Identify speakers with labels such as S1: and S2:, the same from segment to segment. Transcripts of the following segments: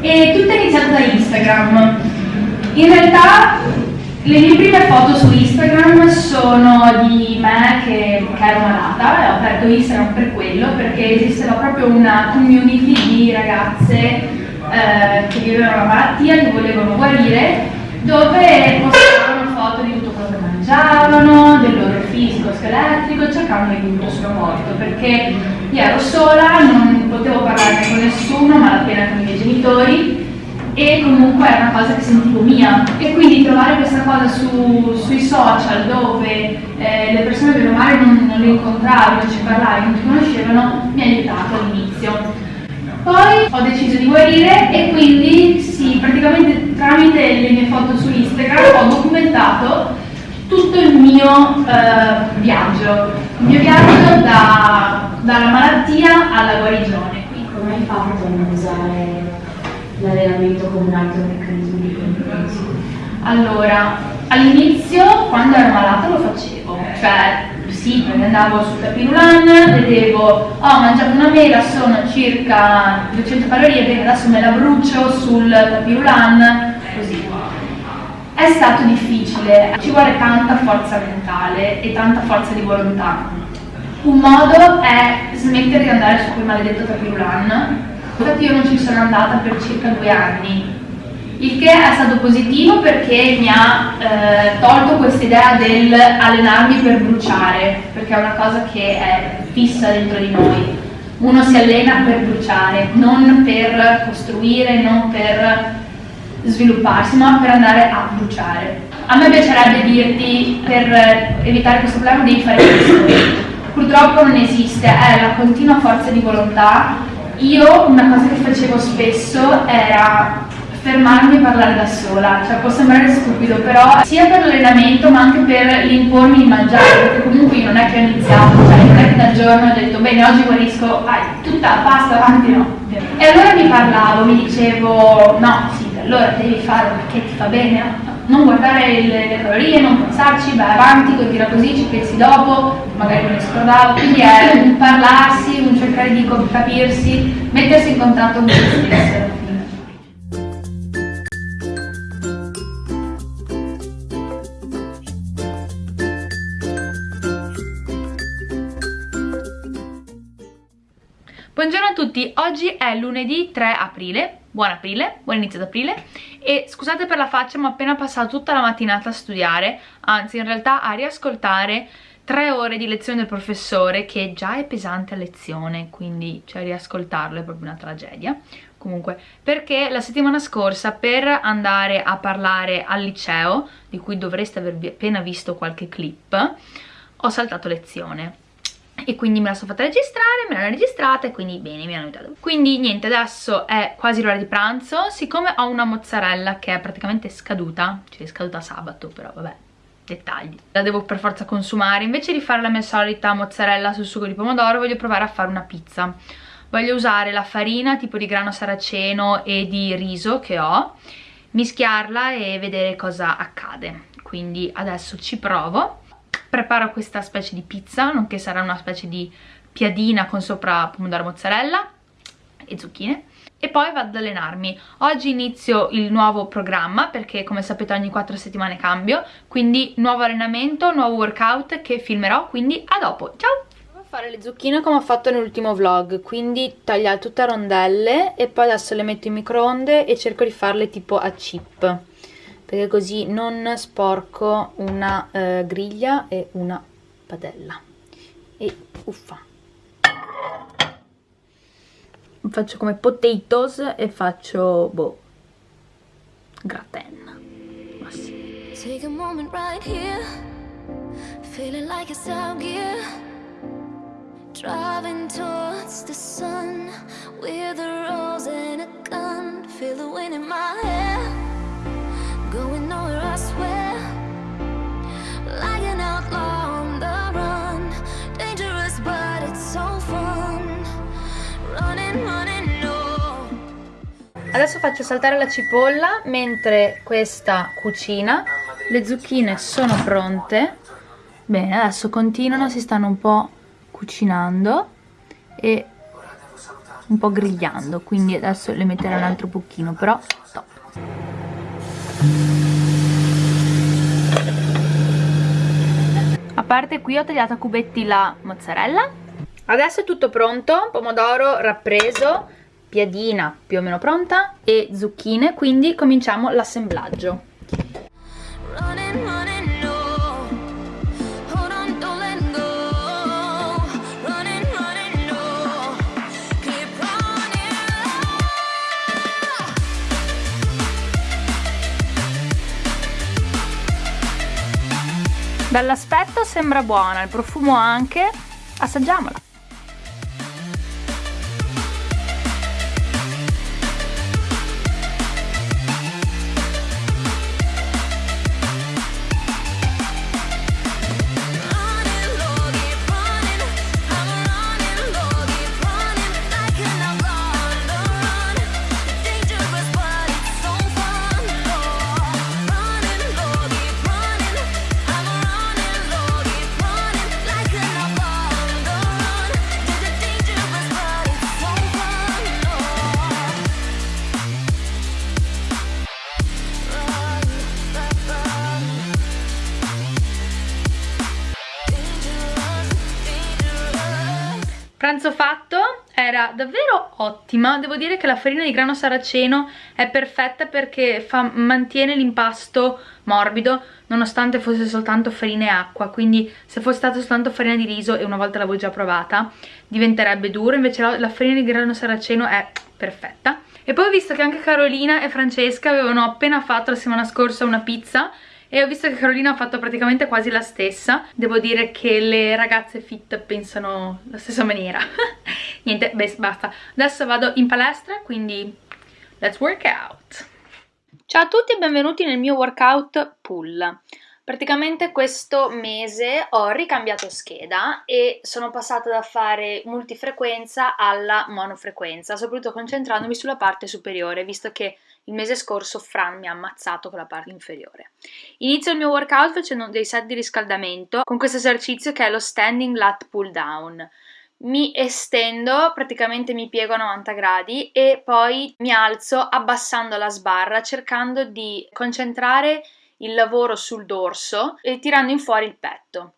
S1: e tutto è iniziato da Instagram. In realtà le mie prime foto su Instagram sono di me che, che ero malata e ho aperto Instagram per quello perché esisteva proprio una community di ragazze eh, che vivevano la malattia, che volevano guarire, dove postavano foto di tutto quello che mangiavano, del loro fisico scheletrico, cercando aiuto sul morto perché io ero sola, non potevo parlare con nessuno, malapena con i miei genitori e comunque è una cosa che sentivo mia. E quindi trovare questa cosa su, sui social dove eh, le persone o male non, non le incontravi, non ci parlavi, non ti conoscevano mi ha aiutato all'inizio. Poi ho deciso di guarire e quindi sì, praticamente tramite le mie foto su Instagram ho documentato tutto il mio eh, viaggio, il mio viaggio da, dalla malattia alla guarigione.
S2: Come hai fatto a usare l'allenamento come un altro meccanismo di compenso?
S1: Allora, all'inizio quando ero malata lo facevo, cioè sì, andavo sul tapirulan, vedevo, ho oh, mangiato una mela, sono circa 200 calorie, bene adesso me la brucio sul tapirulan, così. È stato difficile, ci vuole tanta forza mentale e tanta forza di volontà. Un modo è smettere di andare su quel maledetto tapirulan Infatti io non ci sono andata per circa due anni, il che è stato positivo perché mi ha eh, tolto questa idea del allenarmi per bruciare, perché è una cosa che è fissa dentro di noi. Uno si allena per bruciare, non per costruire, non per svilupparsi, ma per andare a bruciare. A me piacerebbe dirti, per evitare questo problema devi fare questo. Purtroppo non esiste, è la continua forza di volontà io una cosa che facevo spesso era fermarmi e parlare da sola, cioè può sembrare stupido, però sia per l'allenamento ma anche per l'impormi di mangiare, perché comunque io non è che ho iniziato, cioè non è che dal giorno ho detto bene oggi guarisco, ah, tutta la pasta avanti no. E allora mi parlavo, mi dicevo no, allora devi fare perché ti fa bene, no? non guardare le, calorie, non pensarci, vai avanti, continua così, ci pensi dopo, magari non scordavo, quindi è un parlarsi, un cercare di capirsi, mettersi in contatto con se stessi tutti, oggi è lunedì 3 aprile, buon aprile, buon inizio d'aprile. E scusate per la faccia ma ho appena passato tutta la mattinata a studiare, anzi in realtà a riascoltare tre ore di lezione del professore che già è pesante a lezione, quindi cioè riascoltarlo è proprio una tragedia. Comunque, perché la settimana scorsa per andare a parlare al liceo, di cui dovreste aver appena visto qualche clip, ho saltato lezione e quindi me la sono fatta registrare, me l'hanno registrata e quindi bene, mi hanno aiutato. Quindi niente, adesso è quasi l'ora di pranzo, siccome ho una mozzarella che è praticamente scaduta, cioè è scaduta sabato però vabbè, dettagli, la devo per forza consumare, invece di fare la mia solita mozzarella sul sugo di pomodoro voglio provare a fare una pizza. Voglio usare la farina tipo di grano saraceno e di riso che ho, mischiarla e vedere cosa accade. Quindi adesso ci provo preparo questa specie di pizza, nonché sarà una specie di piadina con sopra pomodoro mozzarella e zucchine e poi vado ad allenarmi. Oggi inizio il nuovo programma perché come sapete ogni 4 settimane cambio, quindi nuovo allenamento, nuovo workout che filmerò, quindi a dopo, ciao! Fare le zucchine come ho fatto nell'ultimo vlog, quindi tagliare tutte a rondelle e poi adesso le metto in microonde e cerco di farle tipo a chip perché così non sporco una eh, griglia e una padella. E uffa. Faccio come potatoes e faccio boh gratin ma sì Take a moment right here. Feeling like it's out gear Driving towards the sun With a rose and a gun. Feel the wind in my hair Adesso faccio saltare la cipolla mentre questa cucina. Le zucchine sono pronte. Bene, adesso continuano, si stanno un po' cucinando E un po' grigliando quindi adesso le metterò un altro pochino però top a parte qui ho tagliato a cubetti la mozzarella. Adesso è tutto pronto pomodoro rappreso piadina più o meno pronta e zucchine quindi cominciamo l'assemblaggio Dall'aspetto sembra buona, il profumo anche, assaggiamola! Davvero ottima. Devo dire che la farina di grano saraceno è perfetta perché fa, mantiene l'impasto morbido nonostante fosse soltanto farina e acqua. Quindi se fosse stata soltanto farina di riso e una volta l'avevo già provata diventerebbe duro invece la, la farina di grano saraceno è perfetta. E poi ho visto che anche Carolina e Francesca avevano appena fatto la settimana scorsa una pizza e ho visto che Carolina ha fatto praticamente quasi la stessa. Devo dire che le ragazze fit pensano la stessa maniera. Niente, beh, basta. Adesso vado in palestra quindi let's work out. Ciao a tutti e benvenuti nel mio workout pull. Praticamente questo mese ho ricambiato scheda e sono passata da fare multifrequenza alla monofrequenza, soprattutto concentrandomi sulla parte superiore, visto che il mese scorso Fran mi ha ammazzato con la parte inferiore. Inizio il mio workout facendo dei set di riscaldamento con questo esercizio che è lo standing lat pull down. Mi estendo, praticamente mi piego a 90 gradi e poi mi alzo abbassando la sbarra cercando di concentrare il lavoro sul dorso e tirando in fuori il petto.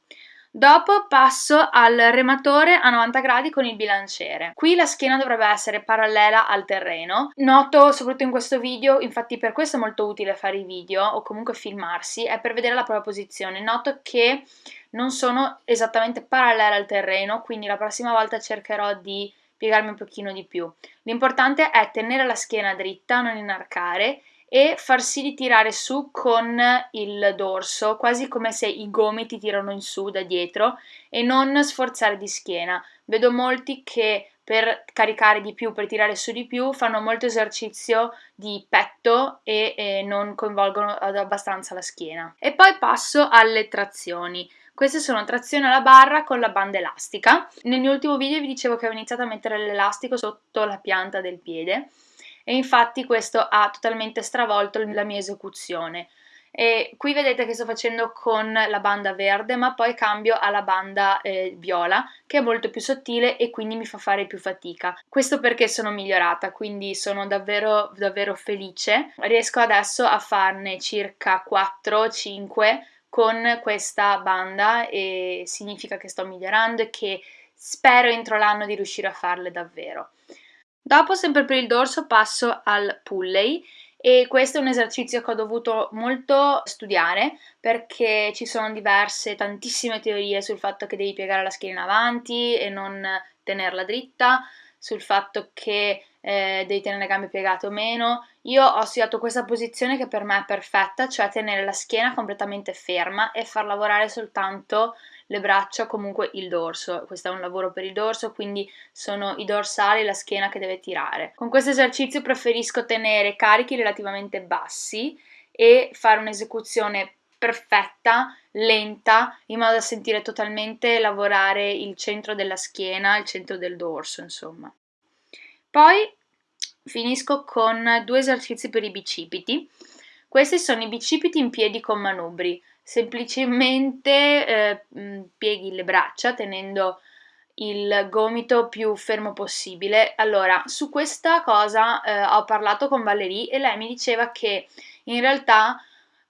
S1: Dopo passo al rematore a 90 gradi con il bilanciere. Qui la schiena dovrebbe essere parallela al terreno. Noto, soprattutto in questo video, infatti per questo è molto utile fare i video o comunque filmarsi, è per vedere la propria posizione. Noto che non sono esattamente parallele al terreno, quindi la prossima volta cercherò di piegarmi un pochino di più. L'importante è tenere la schiena dritta, non inarcare e far sì di tirare su con il dorso, quasi come se i gomiti tirano in su da dietro e non sforzare di schiena. Vedo molti che per caricare di più, per tirare su di più, fanno molto esercizio di petto e, e non coinvolgono abbastanza la schiena. E poi passo alle trazioni. Queste sono trazioni alla barra con la banda elastica. Nel mio ultimo video vi dicevo che avevo iniziato a mettere l'elastico sotto la pianta del piede e infatti questo ha totalmente stravolto la mia esecuzione. E qui vedete che sto facendo con la banda verde ma poi cambio alla banda eh, viola che è molto più sottile e quindi mi fa fare più fatica. Questo perché sono migliorata quindi sono davvero davvero felice. Riesco adesso a farne circa 4-5 con questa banda e significa che sto migliorando e che spero entro l'anno di riuscire a farle davvero Dopo, sempre per il dorso, passo al pulley e questo è un esercizio che ho dovuto molto studiare perché ci sono diverse, tantissime teorie sul fatto che devi piegare la schiena in avanti e non tenerla dritta, sul fatto che eh, devi tenere le gambe piegate o meno. Io ho studiato questa posizione che per me è perfetta, cioè tenere la schiena completamente ferma e far lavorare soltanto le braccia, comunque il dorso. Questo è un lavoro per il dorso, quindi sono i dorsali e la schiena che deve tirare. Con questo esercizio preferisco tenere carichi relativamente bassi e fare un'esecuzione perfetta, lenta, in modo da sentire totalmente lavorare il centro della schiena, il centro del dorso, insomma. Poi finisco con due esercizi per i bicipiti. Questi sono i bicipiti in piedi con manubri semplicemente eh, pieghi le braccia tenendo il gomito più fermo possibile. Allora, su questa cosa eh, ho parlato con Valerie e lei mi diceva che in realtà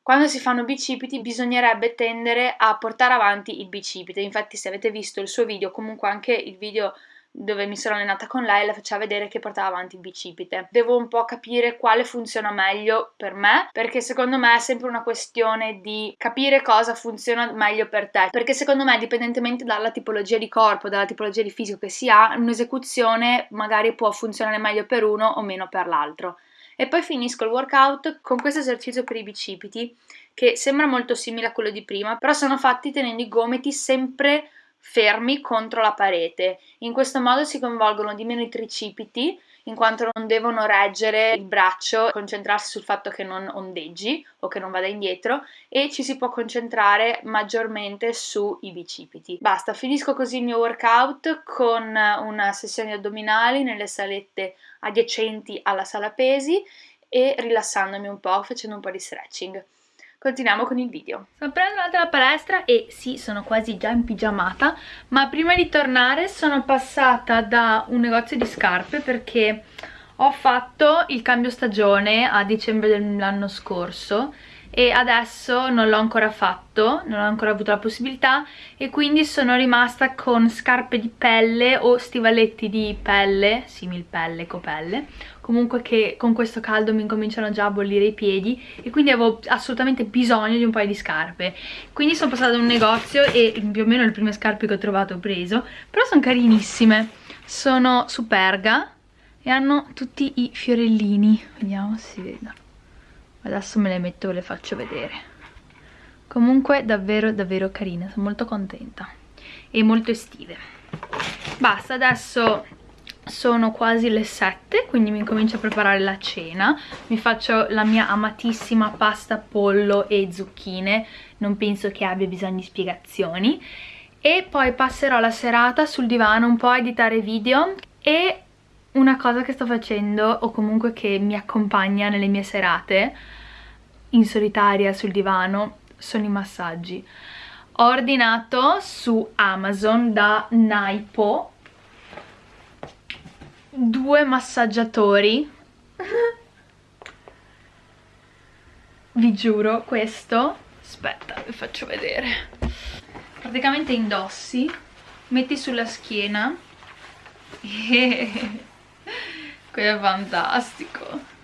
S1: quando si fanno bicipiti bisognerebbe tendere a portare avanti il bicipite. Infatti se avete visto il suo video, comunque anche il video dove mi sono allenata con lei la faceva vedere che portava avanti il bicipite. Devo un po' capire quale funziona meglio per me, perché secondo me è sempre una questione di capire cosa funziona meglio per te, perché secondo me dipendentemente dalla tipologia di corpo, dalla tipologia di fisico che si ha, un'esecuzione magari può funzionare meglio per uno o meno per l'altro. E poi finisco il workout con questo esercizio per i bicipiti che sembra molto simile a quello di prima, però sono fatti tenendo i gomiti sempre fermi contro la parete. In questo modo si coinvolgono di meno i tricipiti in quanto non devono reggere il braccio, concentrarsi sul fatto che non ondeggi o che non vada indietro e ci si può concentrare maggiormente sui bicipiti. Basta, finisco così il mio workout con una sessione addominali nelle salette adiacenti alla sala pesi e rilassandomi un po', facendo un po' di stretching. Continuiamo con il video. Sono appena tornata dalla palestra e sì, sono quasi già in pigiamata, ma prima di tornare sono passata da un negozio di scarpe perché ho fatto il cambio stagione a dicembre dell'anno scorso e adesso non l'ho ancora fatto, non ho ancora avuto la possibilità e quindi sono rimasta con scarpe di pelle o stivaletti di pelle, simil pelle, copelle, comunque che con questo caldo mi incominciano già a bollire i piedi e quindi avevo assolutamente bisogno di un paio di scarpe. Quindi sono passata ad un negozio e più o meno le prime scarpe che ho trovato ho preso, però sono carinissime, sono superga e hanno tutti i fiorellini, vediamo se si vede adesso me le metto e le faccio vedere. Comunque davvero davvero carine sono molto contenta. E molto estive. Basta adesso sono quasi le 7 quindi mi comincio a preparare la cena. Mi faccio la mia amatissima pasta pollo e zucchine. Non penso che abbia bisogno di spiegazioni. E poi passerò la serata sul divano un po' a editare video e una cosa che sto facendo o comunque che mi accompagna nelle mie serate in solitaria sul divano sono i massaggi. Ho ordinato su Amazon da Naipo due massaggiatori. Vi giuro questo aspetta vi faccio vedere. Praticamente indossi metti sulla schiena. E è fantastico.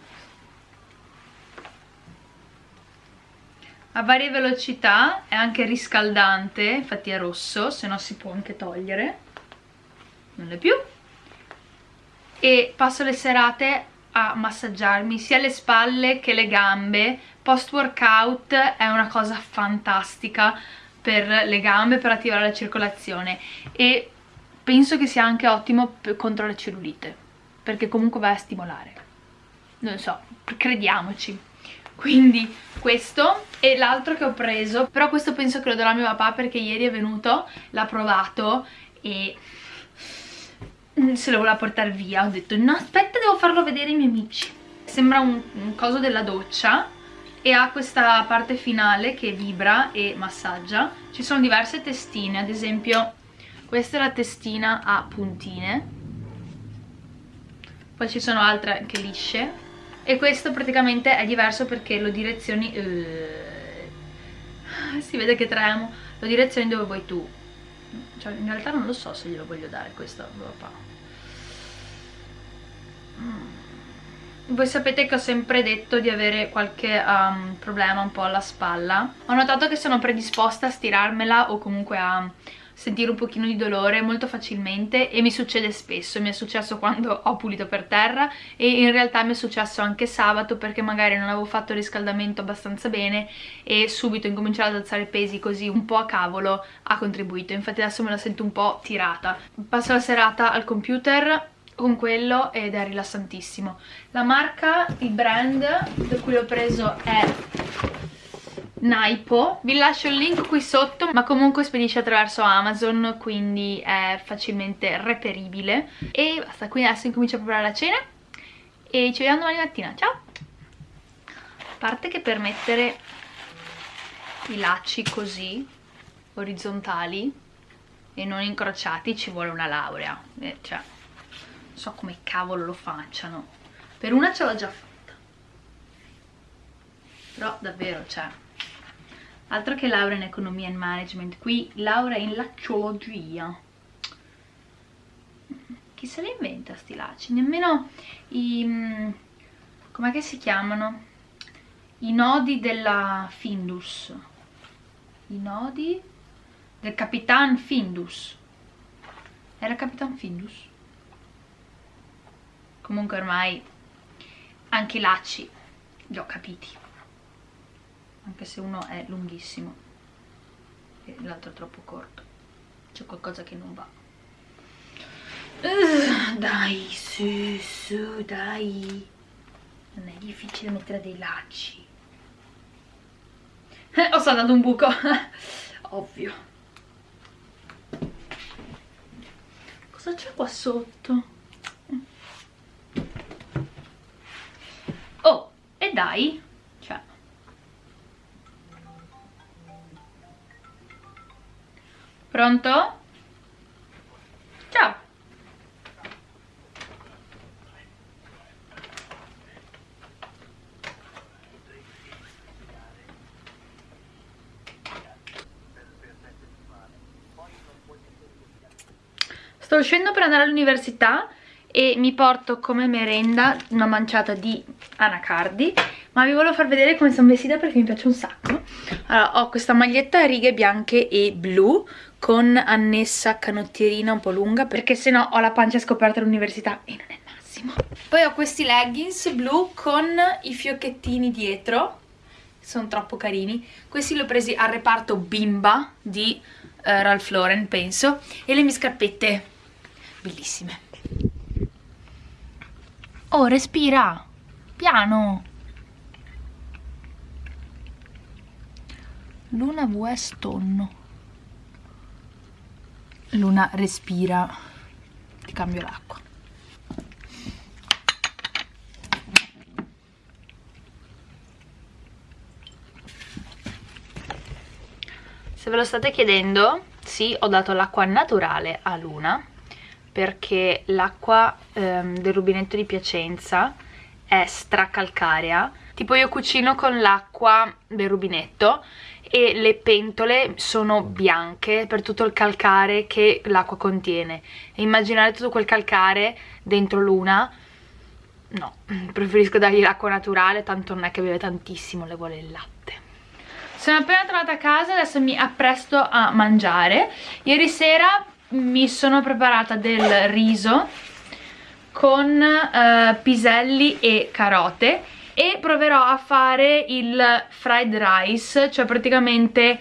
S1: A varie velocità, è anche riscaldante, infatti è rosso, se no si può anche togliere, non è più. E passo le serate a massaggiarmi sia le spalle che le gambe, post workout è una cosa fantastica per le gambe, per attivare la circolazione. E penso che sia anche ottimo contro la cellulite, perché comunque va a stimolare, non so, crediamoci. Quindi questo e l'altro che ho preso. Però questo penso che lo darò a mio papà perché ieri è venuto, l'ha provato e se lo voleva portare via ho detto no aspetta devo farlo vedere ai miei amici. Sembra un, un coso della doccia e ha questa parte finale che vibra e massaggia. Ci sono diverse testine ad esempio questa è la testina a puntine poi ci sono altre anche lisce. E questo praticamente è diverso perché lo direzioni uh, si vede che tremo. Lo direzioni dove vuoi tu. Cioè in realtà non lo so se glielo voglio dare questo a papà mm. voi sapete che ho sempre detto di avere qualche um, problema un po' alla spalla. Ho notato che sono predisposta a stirarmela o comunque a sentire un pochino di dolore molto facilmente e mi succede spesso, mi è successo quando ho pulito per terra e in realtà mi è successo anche sabato perché magari non avevo fatto il riscaldamento abbastanza bene e subito incominciare ad alzare pesi così un po' a cavolo ha contribuito, infatti adesso me la sento un po' tirata. Passo la serata al computer con quello ed è rilassantissimo. La marca, il brand da cui l'ho preso è Naipo. Vi lascio il link qui sotto ma comunque spedisce attraverso Amazon quindi è facilmente reperibile. E basta quindi adesso incomincio a preparare la cena. E ci vediamo domani mattina. Ciao! A parte che per mettere i lacci così orizzontali e non incrociati ci vuole una laurea. Eh, cioè non so come cavolo lo facciano. Per una ce l'ho già fatta. Però davvero cioè altro che laurea in economia e management. Qui laurea in lacciologia. Chi se le inventa sti lacci? Nemmeno i mm, com'è che si chiamano? I nodi della Findus. I nodi del Capitan Findus. Era Capitan Findus? Comunque ormai anche i lacci li ho capiti anche se uno è lunghissimo e l'altro è troppo corto. C'è qualcosa che non va. Uh, dai su su dai. Non è difficile mettere dei lacci. Ho saltato un buco. Ovvio. Cosa c'è qua sotto? oh e dai pronto? ciao sto uscendo per andare all'università e mi porto come merenda una manciata di anacardi ma vi volevo far vedere come sono vestita perché mi piace un sacco. Allora ho questa maglietta a righe bianche e blu con annessa canottierina un po' lunga perché se no ho la pancia scoperta all'università e non è il massimo. Poi ho questi leggings blu con i fiocchettini dietro sono troppo carini. Questi li ho presi al reparto bimba di uh, Ralph Lauren penso e le mie scarpette bellissime. Oh respira. Piano Luna West tonno Luna respira. Ti cambio l'acqua. Se ve lo state chiedendo sì ho dato l'acqua naturale a Luna perché l'acqua ehm, del rubinetto di Piacenza è stracalcarea. Tipo io cucino con l'acqua del rubinetto e le pentole sono bianche per tutto il calcare che l'acqua contiene. E immaginare tutto quel calcare dentro l'una no, preferisco dargli l'acqua naturale tanto non è che beve tantissimo, le vuole il latte. Sono appena tornata a casa, adesso mi appresto a mangiare. Ieri sera mi sono preparata del riso con uh, piselli e carote e proverò a fare il fried rice, cioè praticamente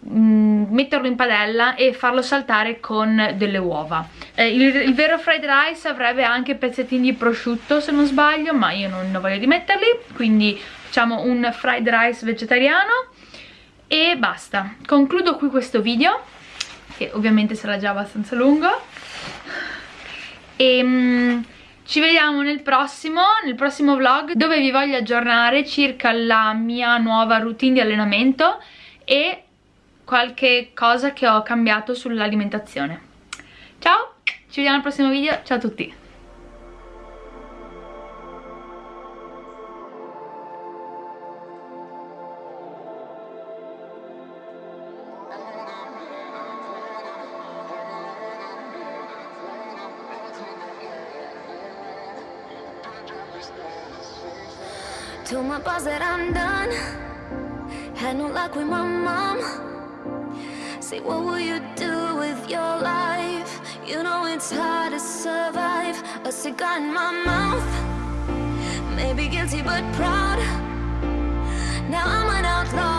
S1: mh, mm, metterlo in padella e farlo saltare con delle uova. Eh, il, il, vero fried rice avrebbe anche pezzettini di prosciutto se non sbaglio, ma io non ho voglia di metterli, quindi facciamo un fried rice vegetariano e basta. Concludo qui questo video che ovviamente sarà già abbastanza lungo e um, ci vediamo nel prossimo, nel prossimo vlog dove vi voglio aggiornare circa la mia nuova routine di allenamento e qualche cosa che ho cambiato sull'alimentazione. Ciao, ci vediamo al prossimo video, ciao a tutti my boss that I'm done Had no luck with my mom. Say what will you do with your life? You know it's hard to survive. A cigar in my mouth. Maybe guilty but proud. Now I'm an outlaw